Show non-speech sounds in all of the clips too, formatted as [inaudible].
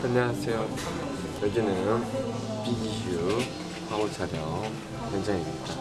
안녕하세요. 여기는 비기휴 화보 촬영 현장입니다.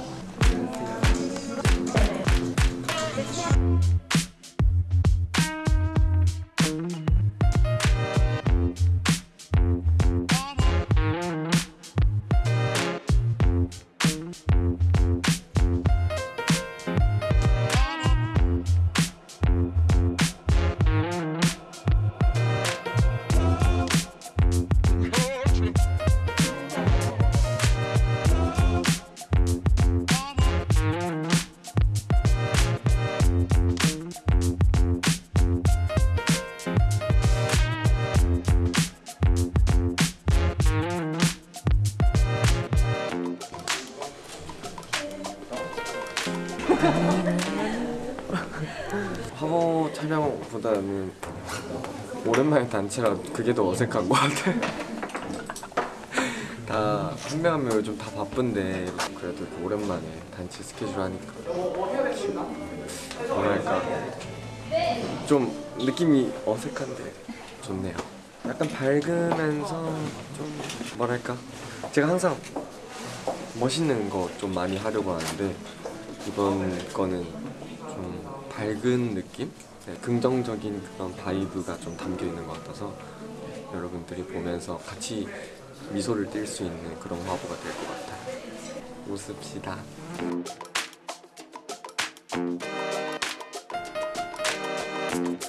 촬영보다는 오랜만에 단체라 그게 더 어색한 것 같아. [laughs] 다한 명 한명 요즘 다 바쁜데 그래도 오랜만에 단체 스케줄 하니까 뭐랄까 좀 느낌이 어색한데 좋네요. 약간 밝으면서 좀 뭐랄까 제가 항상 멋있는 거 좀 많이 하려고 하는데 이번 거는 좀 밝은 느낌? 네, 긍정적인 그런 vibe가 좀 담겨 있는 것 같아서 여러분들이 보면서 같이 미소를 띌 수 있는 그런 화보가 될 것 같아요. 웃읍시다. 네,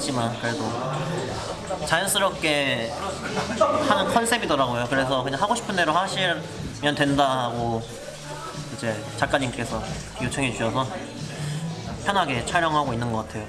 찍었지만 그래도 자연스럽게 하는 컨셉이더라고요. 그래서 그냥 하고 싶은 대로 하시면 된다 하고 이제 작가님께서 요청해 주셔서 편하게 촬영하고 있는 것 같아요.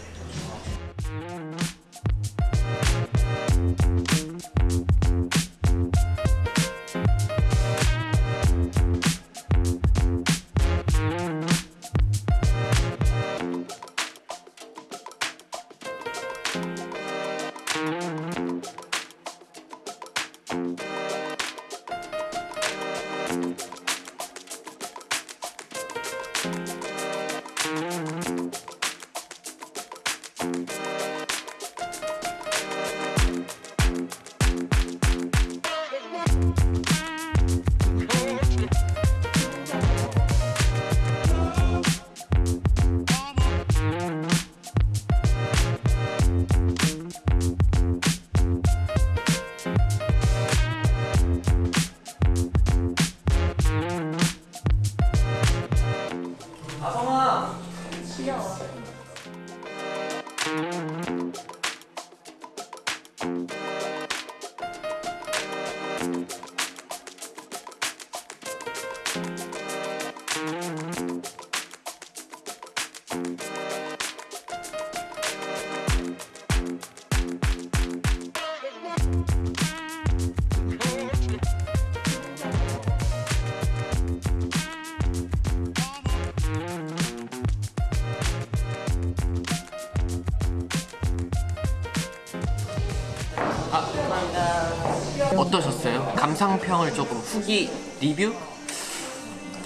어떠셨어요? 감상평을 조금 후기 리뷰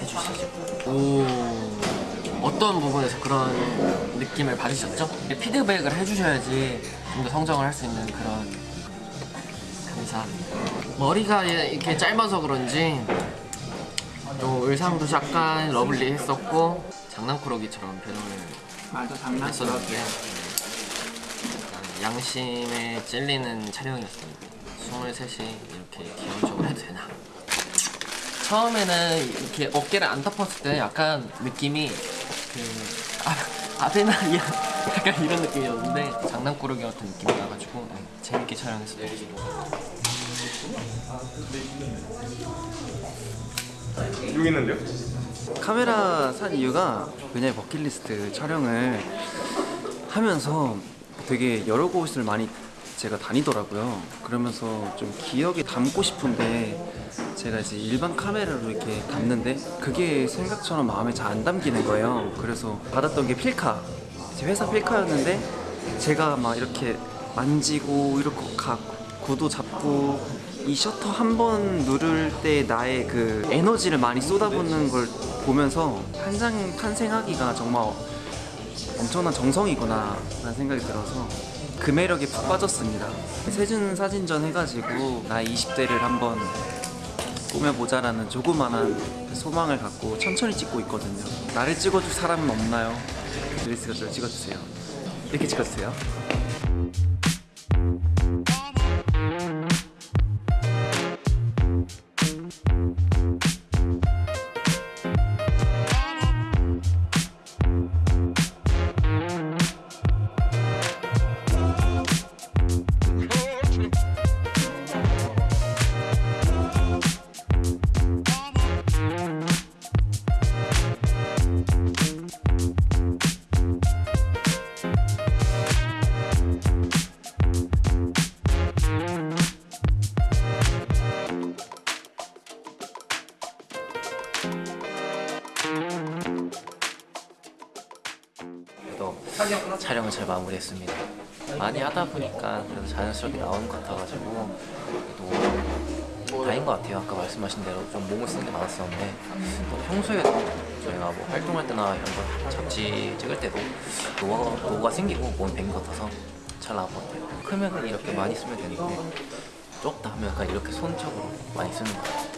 해주시죠. 오 어떤 부분에서 그런 느낌을 받으셨죠? 피드백을 해주셔야지 좀 더 성장을 할 수 있는 그런 감사합니다. 머리가 이렇게 짧아서 그런지 또 의상도 약간 러블리했었고 장난꾸러기처럼 변형을 맞아 장난꾸러기 양심에 찔리는 촬영이었습니다. 23이 이렇게 기본적으로 해도 되나? 처음에는 이렇게 어깨를 안 덮었을 때 약간 느낌이 그 아, 아베나리아 [laughs] 약간 이런 느낌이었는데 장난꾸러기 같은 느낌이 나가지고 네, 재밌게 촬영했어요. 여기 있는데요? 카메라 산 이유가 왜냐면 버킷리스트 촬영을 하면서 되게 여러 곳을 많이 제가 다니더라고요. 그러면서 좀 기억에 담고 싶은데 제가 이제 일반 카메라로 이렇게 담는데 그게 생각처럼 마음에 잘 안 담기는 거예요. 그래서 받았던 게 필카. 제 회사 필카였는데 제가 막 이렇게 만지고 이렇게 가 구도 잡고 이 셔터 한 번 누를 때 나의 그 에너지를 많이 쏟아붓는 걸 보면서 한 장 탄생하기가 정말 엄청난 정성이구나 라는 생각이 들어서 그 매력에 푹 빠졌습니다. 세준 사진전 해가지고 나의 20대를 한번 꾸며보자 라는 조그만한 소망을 갖고 천천히 찍고 있거든요. 나를 찍어줄 사람은 없나요? 드레스가 저를 찍어주세요. 이렇게 찍어주세요 잘 마무리했습니다. 많이 하다 보니까 그래도 자연스럽게 나오는 것 같아가지고 또 다행인 것 같아요. 아까 말씀하신 대로 좀 몸을 쓰는 게 많았었는데 또 평소에도 저희가 뭐 활동할 때나 이런 거 잡지 찍을 때도 노가, 노가 생기고 몸이 밴것 같아서 잘 나온 것 같아요. 크면 이렇게 많이 쓰면 되는데 적다 하면 약간 이렇게 손적으로 많이 쓰는 것 같아요.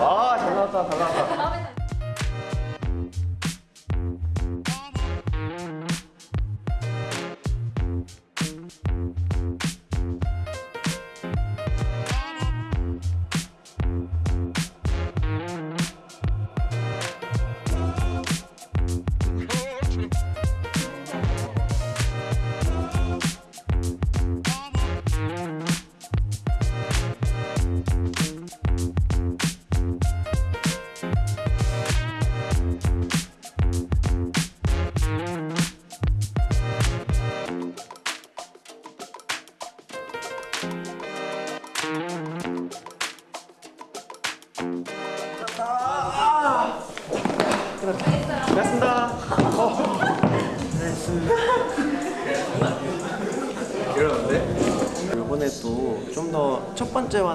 와, 잘 나왔다, 잘 나왔다.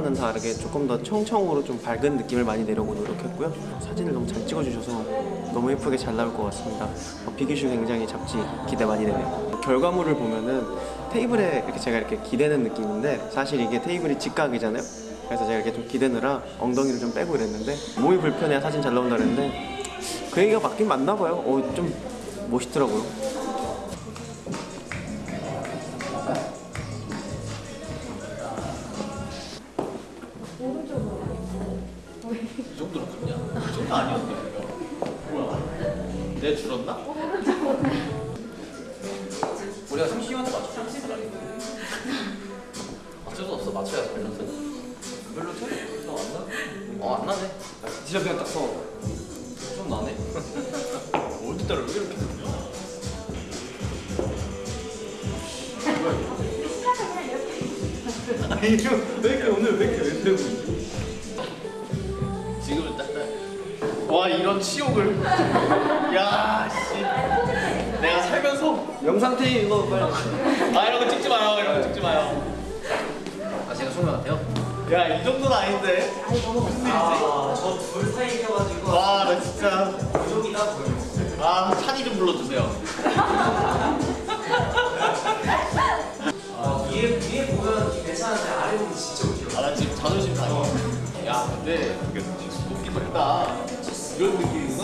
첫 번째와는 다르게 조금 더 청청으로 좀 밝은 느낌을 많이 내려고 노력했고요. 사진을 너무 잘 찍어주셔서 너무 예쁘게 잘 나올 것 같습니다. 어, 비기슈 굉장히 잡지 기대 많이 되네요. 결과물을 보면은 테이블에 이렇게 제가 이렇게 기대는 느낌인데 사실 이게 테이블이 직각이잖아요. 그래서 제가 이렇게 좀 기대느라 엉덩이를 좀 빼고 이랬는데 몸이 불편해야 사진 잘 나온다 그랬는데 그 얘기가 맞긴 맞나 봐요. 어, 좀 멋있더라고요. 내 줄었나? 우리가 30년대 맞춰 어쩔 수 없어. 맞춰야 밸런스 별로 차이 너안 나? 어 안 나네. 진짜 그냥 딱 써. 좀 나네. [laughs] 어디 따라 왜 이렇게 [laughs] 왜 이렇게 오늘 왜 이렇게 왼되고 있 이런 치욕을. 야 씨. 내가 살면서. 영상 테이 이거 빨리. 아 이런 거 찍지 마요. 이런 거 찍지 마요. 아 제가 소매 같아요? 야 이 정도는 아닌데. 무슨 일이지? 저둘 사이여가지고 와나 진짜. 아 찬이 좀 불러주세요. 위에 위에 보면 괜찮은데 아래 보면 진짜 웃겨. 아나 지금 자존심 상해. 야 근데 웃긴 했다. 이런 느낌이구나.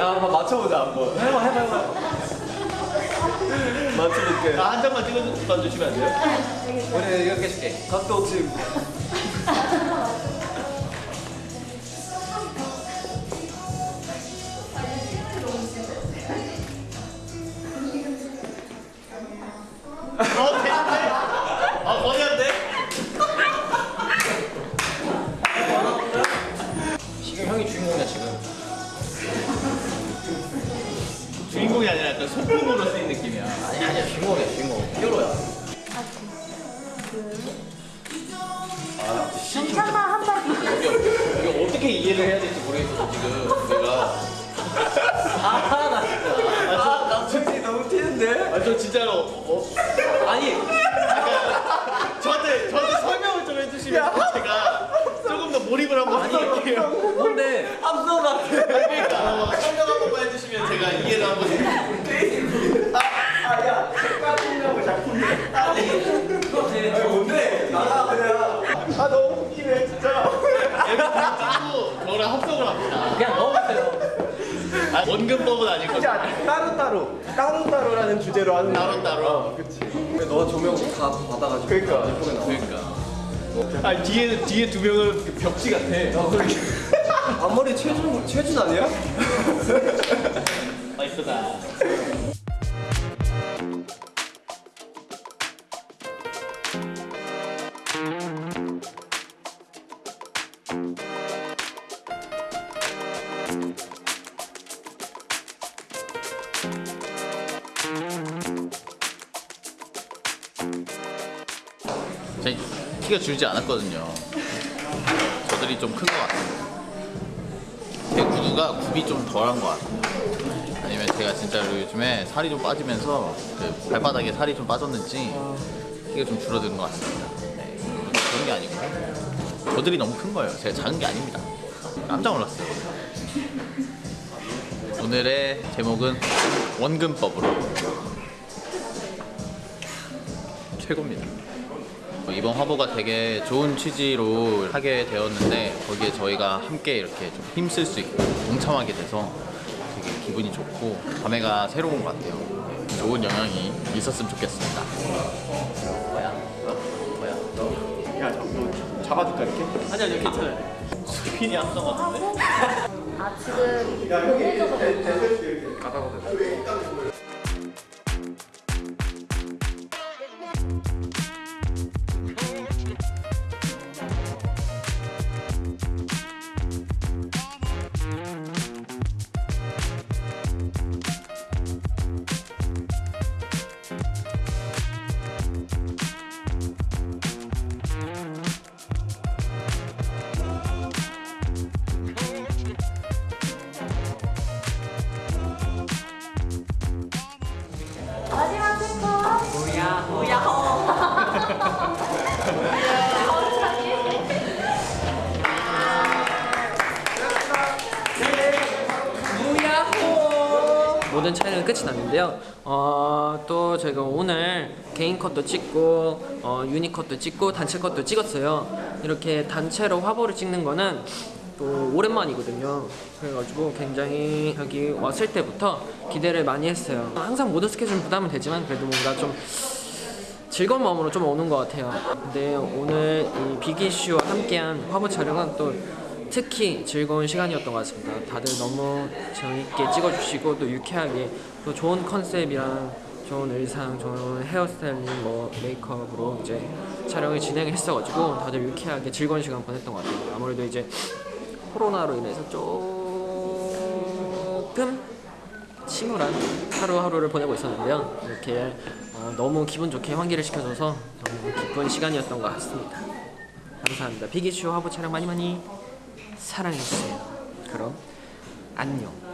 야, 한번 맞춰보자, 한번. 해봐, 해봐, 해봐. 맞춰볼게. 아, 한 장만 찍어 주시면 안 돼요? 우리 이렇게 해줄게. 각도 지금. 주인공이 아니라 약간 소품으로 쓰인 느낌이야. 아니 아니야 주인공이야 주인공. 히어로야. 괜찮아 한마디 이거 어떻게 이해를 해야 될지 모르겠어, 지금. 내가. [laughs] 아나 진짜. 아, 나 솔직히 너무 튀는데? 아, 저 진짜로. 어, 아니, 저한테, 저한테 설명을 좀 해주시면 제가 조금 더 몰입을 한번 해볼게요. 뭔데? 함성 같아. 그러니까 어, 설명 한 번만 해주시면 제가 이해를 한번 해볼게요. 아, 야, 색깔이냐고 작품이. 아니, 뭔데? 나가, 그냥. 아, 너무 웃기네, 진짜. 찍고 저랑 합성을 합니다. 그냥 넣어보세요. 아, 원근법은 아니고 따로 따로, 따로 따로라는 주제로 하는 따로 따로. 너 조명 다 받아가지고. 그러니까. 예쁘게 나와. 그러니까. 아 뒤에 뒤에 두 명은 그 벽지 같아. 앞머리 최준, 최준 아니야? 아 이쁘다. 키가 줄지 않았거든요. 저들이 좀 큰 것 같아요. 제 구두가 굽이 좀 덜한 것 같아요. 아니면 제가 진짜로 요즘에 살이 좀 빠지면서 그 발바닥에 살이 좀 빠졌는지 키가 좀 줄어드는 것 같습니다. 네, 그런 게 아니고요. 저들이 너무 큰 거예요. 제가 작은 게 아닙니다. 깜짝 놀랐어요. 오늘의 제목은 원근법으로 최고입니다. 뭐 이번 화보가 되게 좋은 취지로 하게 되었는데 거기에 저희가 함께 이렇게 좀 힘쓸 수 있고 동참하게 돼서 되게 기분이 좋고 감회가 새로운 것 같아요. 좋은 영향이 있었으면 좋겠습니다. 야, 너 잡아줄까, 이렇게? 아니요, 아니요, 괜찮아요. 스피니 합성 같은데? 아 지금 보내줘서 모든 났는데요. 어, 또 저희가 오늘 개인 컷도 찍고 어, 유니 컷도 찍고 단체 컷도 찍었어요. 이렇게 단체로 화보를 찍는 거는 또 오랜만이거든요. 그래가지고 굉장히 여기 왔을 때부터 기대를 많이 했어요. 항상 모든 스케줄 부담은 되지만 그래도 뭔가 좀 즐거운 마음으로 좀 오는 것 같아요. 근데 오늘 이 비기슈와 함께한 화보 촬영은 또 특히 즐거운 시간이었던 것 같습니다. 다들 너무 재밌게 찍어주시고 또 유쾌하게 또 좋은 컨셉이랑 좋은 의상, 좋은 헤어스타일링, 뭐 메이크업으로 이제 촬영을 진행했어가지고 다들 유쾌하게 즐거운 시간 보냈던 것 같아요. 아무래도 이제 코로나로 인해서 조금 침울한 하루하루를 보내고 있었는데요. 이렇게 어, 너무 기분 좋게 환기를 시켜줘서 너무 기쁜 시간이었던 것 같습니다. 감사합니다. 비기슈 화보 촬영 많이 많이 사랑해주세요. 그럼 안녕.